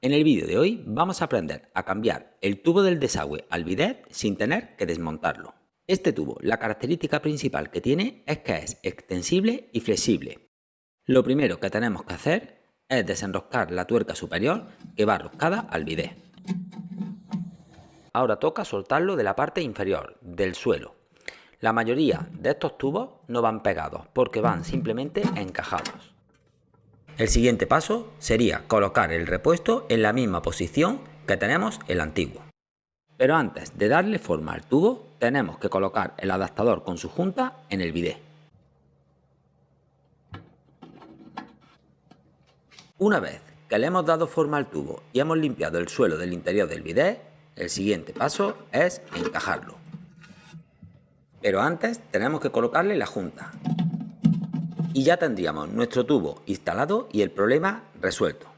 En el vídeo de hoy vamos a aprender a cambiar el tubo del desagüe al bidet sin tener que desmontarlo. Este tubo, la característica principal que tiene es que es extensible y flexible. Lo primero que tenemos que hacer es desenroscar la tuerca superior que va roscada al bidet. Ahora toca soltarlo de la parte inferior, del suelo. La mayoría de estos tubos no van pegados porque van simplemente encajados. El siguiente paso sería colocar el repuesto en la misma posición que tenemos el antiguo. Pero antes de darle forma al tubo, tenemos que colocar el adaptador con su junta en el bidet. Una vez que le hemos dado forma al tubo y hemos limpiado el suelo del interior del bidet, el siguiente paso es encajarlo. Pero antes tenemos que colocarle la junta. Y ya tendríamos nuestro tubo instalado y el problema resuelto.